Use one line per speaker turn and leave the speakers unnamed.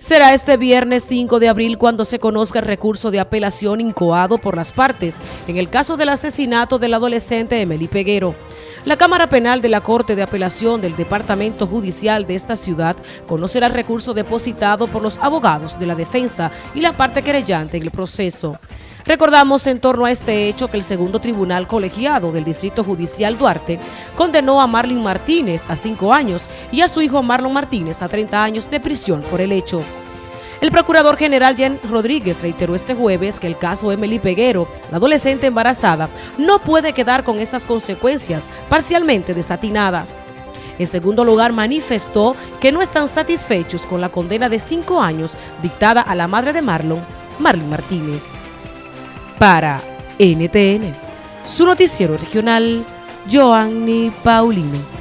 Será este viernes 5 de abril cuando se conozca el recurso de apelación incoado por las partes en el caso del asesinato del adolescente Emily Peguero. La Cámara Penal de la Corte de Apelación del Departamento Judicial de esta ciudad conocerá el recurso depositado por los abogados de la defensa y la parte querellante en el proceso. Recordamos en torno a este hecho que el segundo tribunal colegiado del Distrito Judicial Duarte condenó a Marlon Martínez a cinco años y a su hijo Marlon Martínez a 30 años de prisión por el hecho. El procurador general Jan Rodríguez reiteró este jueves que el caso Emily Peguero, la adolescente embarazada, no puede quedar con esas consecuencias parcialmente desatinadas. En segundo lugar, manifestó que no están satisfechos con la condena de cinco años dictada a la madre de Marlon, Marlon Martínez. Para NTN, su noticiero regional, Joanny Paulino.